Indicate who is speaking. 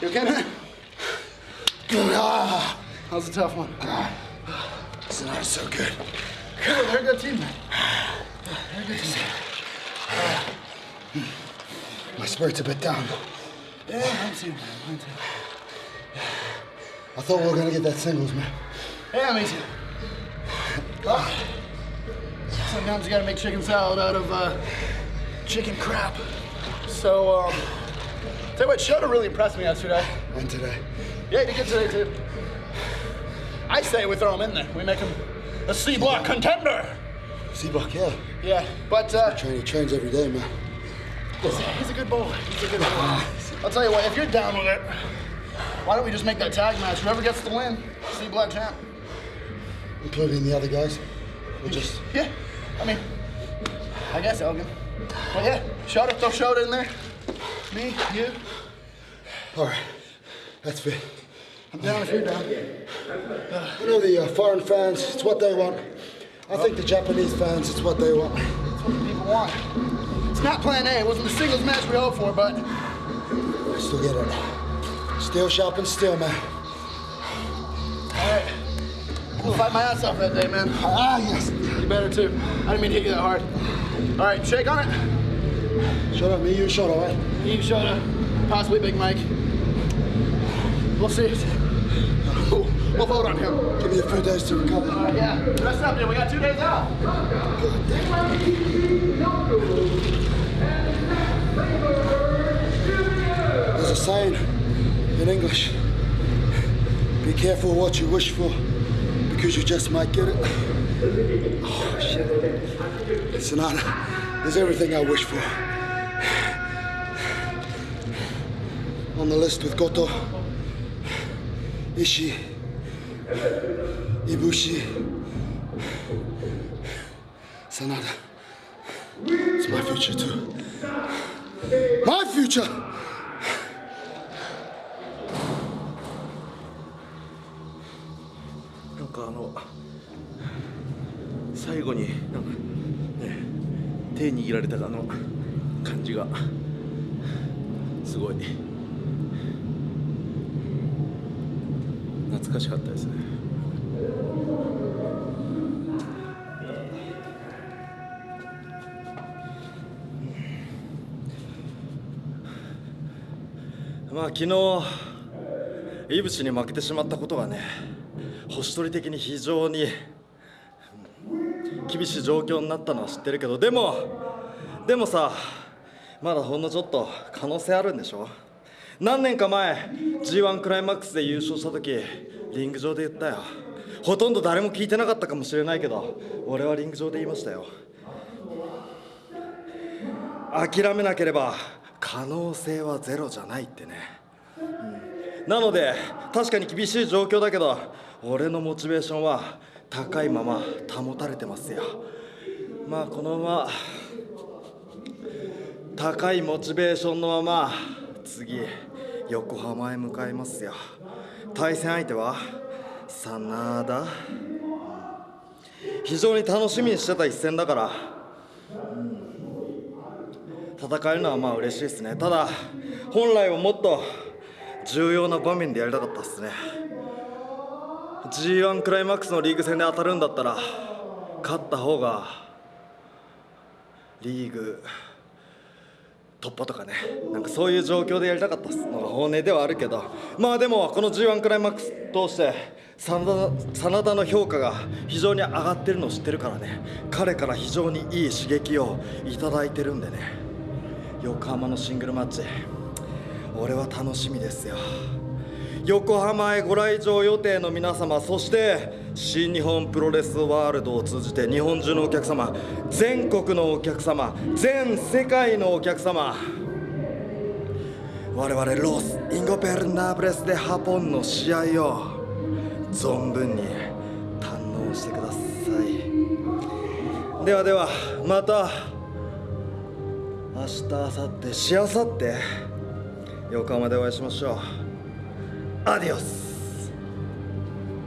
Speaker 1: You okay, man? Ah, that was a tough one.
Speaker 2: It's not so good.
Speaker 1: Cool, they're a good team, man. They're a good team.
Speaker 2: My spirit's a bit down.
Speaker 1: Yeah, mine too, man. Mine too.
Speaker 2: I thought we were gonna get that singles, man.
Speaker 1: Yeah, me too. Ah. Sometimes you gotta make chicken salad out of uh, chicken crap. So, um, tell you what, Shota really impressed me yesterday.
Speaker 2: And today.
Speaker 1: Yeah, he did good today too. I say we throw him in there. We make him a C block contender.
Speaker 2: Seabuck, yeah.
Speaker 1: Yeah, but uh,
Speaker 2: Train, he trains every day, man.
Speaker 1: he's, he's a good boy. He's a good boy. I'll tell you what, if you're down with it, why don't we just make that tag match? Whoever gets the win, C block champ.
Speaker 2: Including the other guys. We'll just
Speaker 1: Yeah, I mean, I guess Elgin. But yeah, Shota, throw Shota in there. Me, you.
Speaker 2: Alright. That's fit.
Speaker 1: I'm down if you're down.
Speaker 2: I know the uh, foreign fans, it's what they want. I think the Japanese fans, it's what they want.
Speaker 1: That's what the people want. It's not plan A. It wasn't the singles match we hoped for, but
Speaker 2: I still get it. Still shopping, still, man.
Speaker 1: all right. I'll fight my ass off that day, man.
Speaker 2: Ah, yes.
Speaker 1: You better too. I didn't mean to hit you that hard. All right, shake on it.
Speaker 2: Shut up, me, you shut up, right?
Speaker 1: You, Shota, possibly Big Mike. We'll see. We'll vote on him.
Speaker 2: Give me a few days to recover.
Speaker 1: Uh, yeah, rest up, dude. We got two days out.
Speaker 2: There's a saying in English be careful what you wish for because you just might get it. Oh, shit. Sonata is everything I wish for. On the list with Goto, Ishii, Ibushi, Sonata. It's my future too. My future!
Speaker 3: なんかあの最後になんかね手握られたあの感じがすごい懐かしかったですね。まあ昨日イブシに負けてしまったことがね星取り的に非常に厳しい状況になったのは知ってるけどでもでもさまだほんのちょっと可能性あるんでしょ？何年か前 g 1クライマックスで優勝した時リング上で言ったよ。ほとんど誰も聞いてなかったかもしれないけど俺はリング上で言いましたよ。諦めなければ可能性はゼロじゃないってね。うん。なので確かに厳しい状況だけど俺のモチベーションは高いまま保たれてますよ。まあこのまま高いモチベーションのまま次横浜へ向かいますよ。対戦相手は真田非常に楽しみにしてた一戦だから。戦えるのはまあ嬉しいですね。ただ本来はもっと重要な場面でやりたかったですね。g 1クライマックスのリーグ戦で当たるんだったら勝った方がリーグ突破とかね。なんかそういう状況でやりたかったのが本音ではあるけど。まあでもこの g 1クライマックス通して真田真田の評価が非常に上がってるのを知ってるからね。彼から非常にいい刺激をいただいてるんでね。横浜のシングルマッチ。俺は楽しみですよ。横浜へご来場予定の皆様そして新日本プロレスワールドを通じて日本中のお客様全国のお客様全世界のお客様我々ロス・インゴベルナブレス・デ・ハポンの試合を存分に堪能してください。ではではまた明日明後日しあさって横浜でお会いしましょう。 Adiós